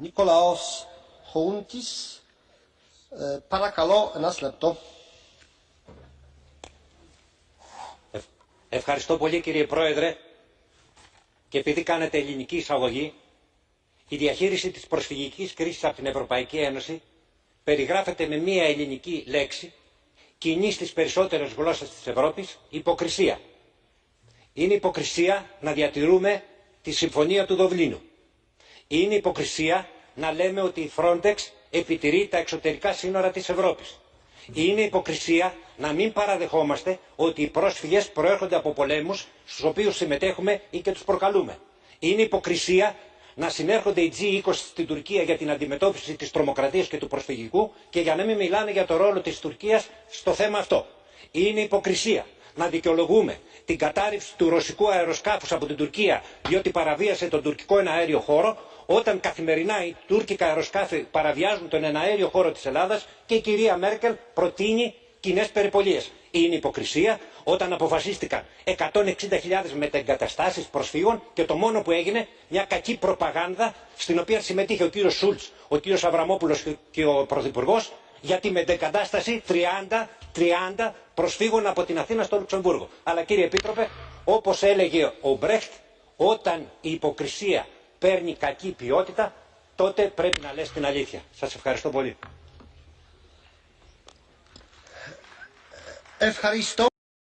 Νικολάος Χόντις, παρακαλώ ένας λεπτό. Ευχαριστώ πολύ κύριε Πρόεδρε και επειδή κάνετε ελληνική εισαγωγή, η διαχείριση της προσφυγικής κρίσης από την Ευρωπαϊκή Ένωση περιγράφεται με μία ελληνική λέξη, κοινή στις περισσότερες γλώσσες της Ευρώπης, υποκρισία. Είναι υποκρισία να διατηρούμε τη Συμφωνία του Δοβλίνου. Είναι υποκρισία να λέμε ότι η Frontex επιτηρεί τα εξωτερικά σύνορα της Ευρώπης. Είναι υποκρισία να μην παραδεχόμαστε ότι οι πρόσφυγες προέρχονται από πολέμους στους οποίους συμμετέχουμε ή και τους προκαλούμε. Είναι υποκρισία να συνέρχονται οι G20 στην Τουρκία για την αντιμετώπιση της τρομοκρατίας και του προσφυγικού και για να μην μιλάνε για το ρόλο της Τουρκίας στο θέμα αυτό. Είναι υποκρισία να δικαιολογούμε την κατάρριψη του ρωσικού αεροσκάφους από την Τουρκία διότι παραβίασε τον τουρκικό εναέριο χώρο όταν καθημερινά οι τουρκικά αεροσκάφη παραβιάζουν τον εναέριο χώρο της Ελλάδας και η κυρία Μέρκελ προτείνει κοινές περιπολίες. Είναι υποκρισία όταν αποφασίστηκαν 160.000 μετεγκαταστάσεις προσφύγων και το μόνο που έγινε μια κακή προπαγάνδα στην οποία συμμετείχε ο κύριος Σούλτς, ο κύριος Αβραμόπουλος και ο Πρωθυπουργός για τη μετεγκατάσταση 30, 30 προσφύγων από την Αθήνα στο Λουξεμβούργο. Αλλά κύριε Επίτροπε, όπως έλεγε ο Μπρέχτ, όταν η υποκρισία παίρνει κακή ποιότητα, τότε πρέπει να λες την αλήθεια. Σας ευχαριστώ πολύ. Ευχαριστώ.